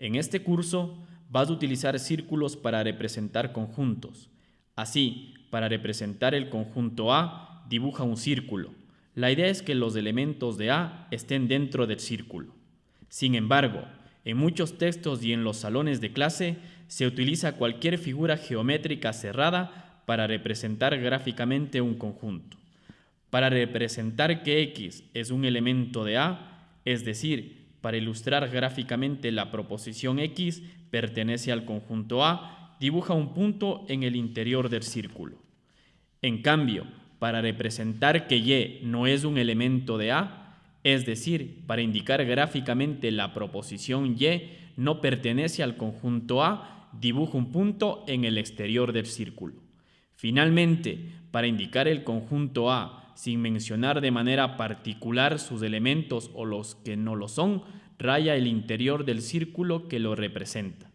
En este curso vas a utilizar círculos para representar conjuntos. Así, para representar el conjunto A, dibuja un círculo. La idea es que los elementos de A estén dentro del círculo. Sin embargo, en muchos textos y en los salones de clase se utiliza cualquier figura geométrica cerrada para representar gráficamente un conjunto. Para representar que X es un elemento de A, es decir, para ilustrar gráficamente la proposición X pertenece al conjunto A, dibuja un punto en el interior del círculo. En cambio, para representar que Y no es un elemento de A, es decir, para indicar gráficamente la proposición Y no pertenece al conjunto A, dibuja un punto en el exterior del círculo. Finalmente, para indicar el conjunto A sin mencionar de manera particular sus elementos o los que no lo son, raya el interior del círculo que lo representa.